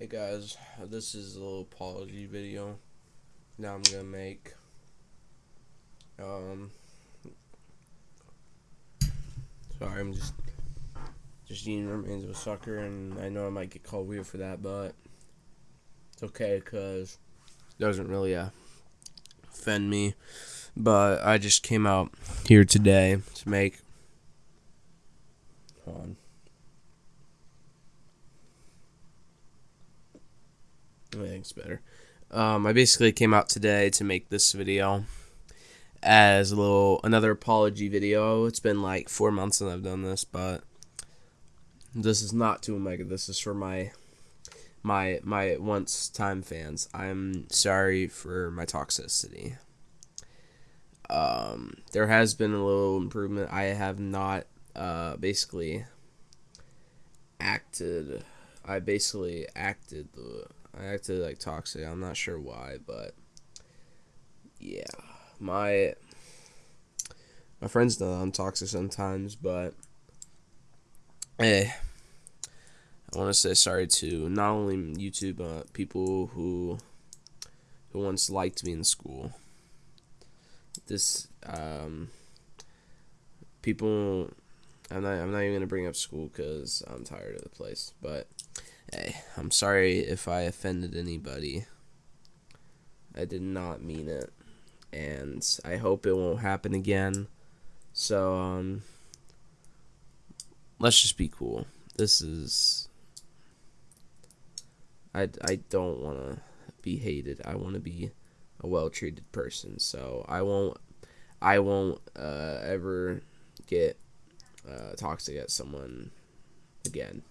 Hey guys, this is a little apology video. Now I'm gonna make. Um, sorry, I'm just just eating remains of a sucker, and I know I might get called weird for that, but it's okay because it doesn't really uh, offend me. But I just came out here today to make. Hold on. Everything's better. Um, I basically came out today to make this video as a little another apology video. It's been like four months since I've done this, but this is not to Omega. This is for my my my once time fans. I'm sorry for my toxicity. Um, there has been a little improvement. I have not uh, basically acted. I basically acted the I acted like toxic. I'm not sure why, but yeah, my my friends know I'm toxic sometimes, but hey, I want to say sorry to not only YouTube but people who who once liked me in school. This um people I'm not I'm not even gonna bring up school because I'm tired of the place, but Hey, I'm sorry if I offended anybody. I did not mean it. And I hope it won't happen again. So, um, let's just be cool. This is. I, I don't want to be hated. I want to be a well treated person. So I won't. I won't uh, ever get uh, toxic at someone again.